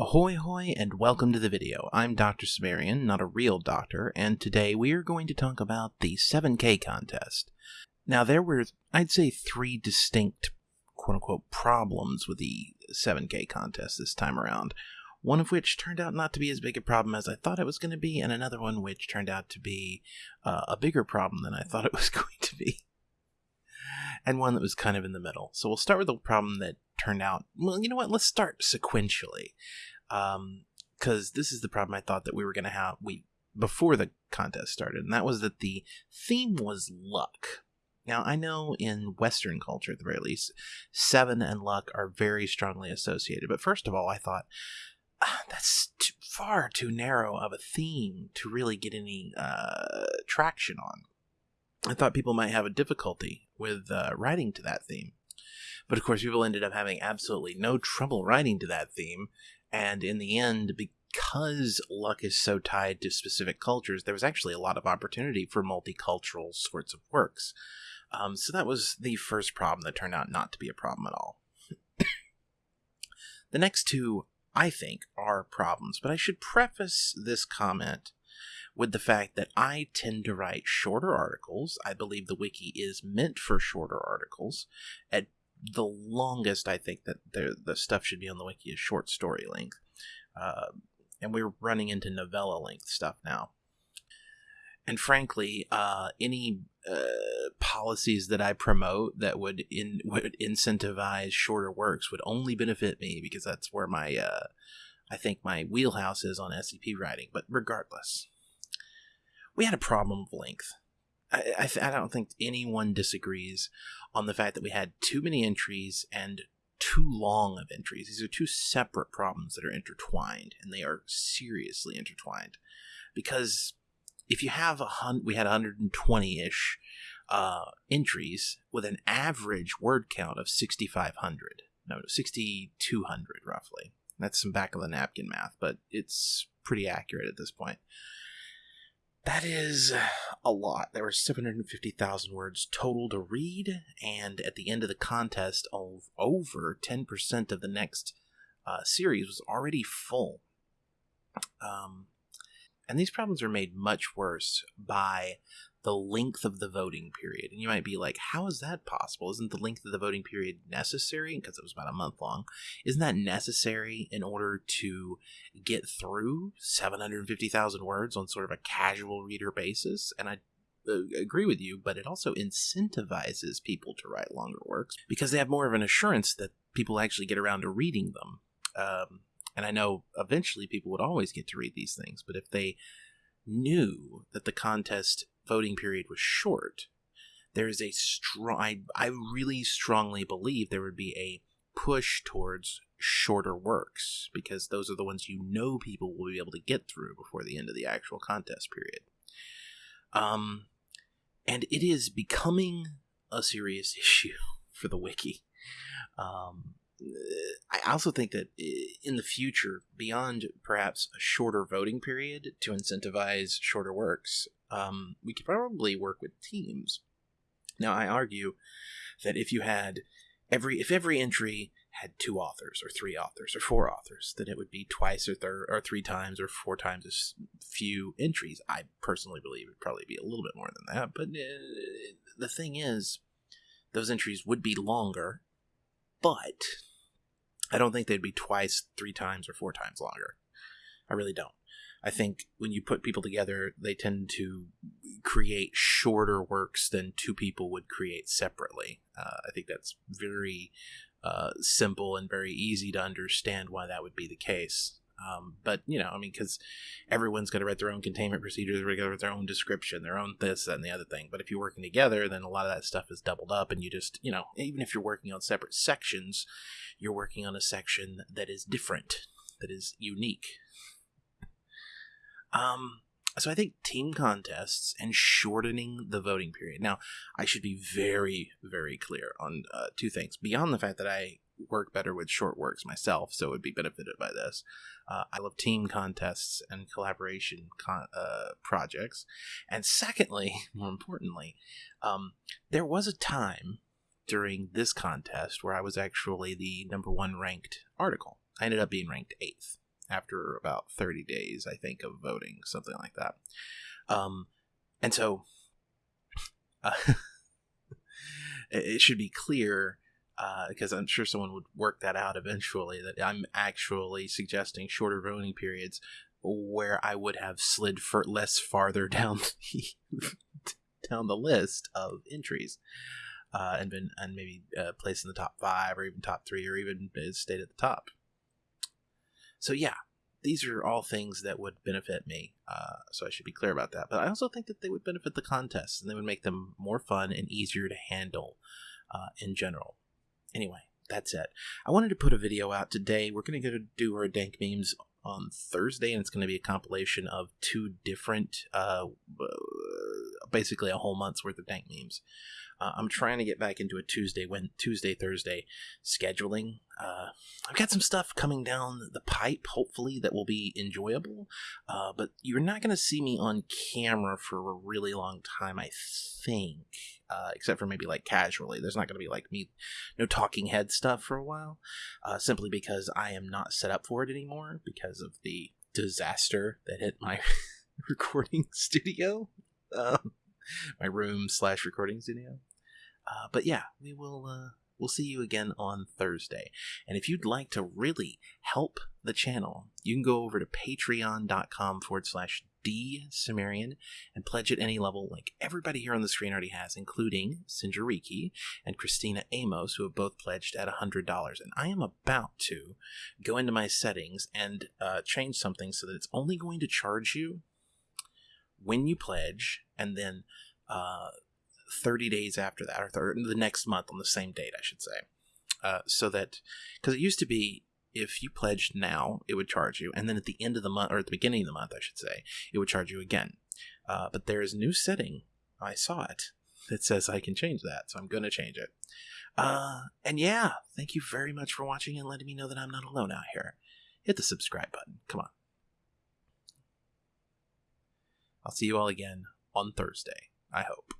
Ahoy hoy and welcome to the video. I'm Dr. Cimmerian, not a real doctor, and today we are going to talk about the 7K contest. Now there were, I'd say, three distinct quote-unquote problems with the 7K contest this time around. One of which turned out not to be as big a problem as I thought it was going to be, and another one which turned out to be uh, a bigger problem than I thought it was going to be. And one that was kind of in the middle. So we'll start with the problem that turned out. Well, you know what? Let's start sequentially, because um, this is the problem I thought that we were going to have we before the contest started, and that was that the theme was luck. Now I know in Western culture, at the very least, seven and luck are very strongly associated. But first of all, I thought ah, that's too, far too narrow of a theme to really get any uh, traction on. I thought people might have a difficulty with uh, writing to that theme. But of course, people ended up having absolutely no trouble writing to that theme. And in the end, because luck is so tied to specific cultures, there was actually a lot of opportunity for multicultural sorts of works. Um, so that was the first problem that turned out not to be a problem at all. the next two, I think, are problems, but I should preface this comment with the fact that I tend to write shorter articles. I believe the wiki is meant for shorter articles. At the longest I think that the the stuff should be on the wiki is short story length, uh, and we're running into novella length stuff now. And frankly, uh, any uh, policies that I promote that would in would incentivize shorter works would only benefit me because that's where my uh, I think my wheelhouse is on SCP writing. But regardless, we had a problem of length. I, I, I don't think anyone disagrees on the fact that we had too many entries and too long of entries. These are two separate problems that are intertwined, and they are seriously intertwined. Because if you have a hundred, we had 120 ish uh, entries with an average word count of 6,500. No, 6,200 roughly. That's some back of the napkin math, but it's pretty accurate at this point. That is a lot. There were 750,000 words total to read, and at the end of the contest, of over 10% of the next uh, series was already full. Um, and these problems are made much worse by the length of the voting period. And you might be like, how is that possible? Isn't the length of the voting period necessary? Because it was about a month long. Isn't that necessary in order to get through 750,000 words on sort of a casual reader basis? And I uh, agree with you, but it also incentivizes people to write longer works because they have more of an assurance that people actually get around to reading them. Um, and I know eventually people would always get to read these things, but if they knew that the contest voting period was short, there is a strong. I, I really strongly believe there would be a push towards shorter works because those are the ones you know people will be able to get through before the end of the actual contest period. Um, and it is becoming a serious issue for the wiki. Um, I also think that in the future, beyond perhaps a shorter voting period to incentivize shorter works, um, we could probably work with teams. Now, I argue that if you had every if every entry had two authors or three authors or four authors, then it would be twice or third or three times or four times as few entries. I personally believe it would probably be a little bit more than that, but uh, the thing is, those entries would be longer, but I don't think they'd be twice, three times, or four times longer. I really don't. I think when you put people together, they tend to create shorter works than two people would create separately. Uh, I think that's very uh, simple and very easy to understand why that would be the case. Um, but you know, I mean, because everyone's got to write their own containment procedures, they're going to write their own description, their own this, that, and the other thing. But if you're working together, then a lot of that stuff is doubled up, and you just, you know, even if you're working on separate sections, you're working on a section that is different, that is unique. Um, so I think team contests and shortening the voting period. Now, I should be very, very clear on uh, two things. Beyond the fact that I work better with short works myself, so would be benefited by this. Uh, I love team contests and collaboration con- uh, projects. And secondly, more importantly, um, there was a time during this contest where I was actually the number one ranked article. I ended up being ranked eighth. after about 30 days, I think, of voting, something like that. Um, and so uh, it should be clear because uh, I'm sure someone would work that out eventually that I'm actually suggesting shorter voting periods where I would have slid for less farther down the, down the list of entries uh, and been and maybe uh, placed in the top five or even top three or even stayed at the top. So yeah, these are all things that would benefit me. Uh, so I should be clear about that. But I also think that they would benefit the contests and they would make them more fun and easier to handle uh, in general. Anyway, that's it. I wanted to put a video out today. We're going to go do our dank memes on Thursday, and it's going to be a compilation of two different, uh, basically a whole month's worth of dank memes. Uh, I'm trying to get back into a Tuesday, when Tuesday, Thursday scheduling. Uh, I've got some stuff coming down the pipe, hopefully that will be enjoyable. Uh, but you're not going to see me on camera for a really long time, I think. Uh, except for maybe like casually. There's not going to be like me, no talking head stuff for a while, uh, simply because I am not set up for it anymore because of the disaster that hit my recording studio, um, my room slash recording studio. Uh, but yeah, we will. Uh, we'll see you again on Thursday. And if you'd like to really help the channel, you can go over to patreon.com forward slash D Cimmerian and pledge at any level, like everybody here on the screen already has, including Sinjariki and Christina Amos, who have both pledged at $100. And I am about to go into my settings and uh, change something so that it's only going to charge you when you pledge and then uh, 30 days after that, or th- the next month on the same date, I should say. Uh, so that, because it used to be if you pledged now, it would charge you, and then at the end of the month, or at the beginning of the month, I should say, it would charge you again. Uh, but there is a new setting. I saw it that says I can change that, so I'm going to change it. Uh, and yeah, thank you very much for watching and letting me know that I'm not alone out here. Hit the subscribe button. Come on. I'll see you all again on Thursday, I hope.